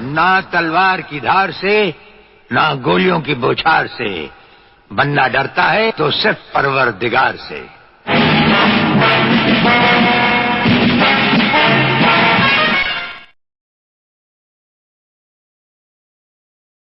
ना तलवार की धार से, ना गोलियों की बौछार से। बन्ना डरता है तो सिर्फ़ परवर दिगार से।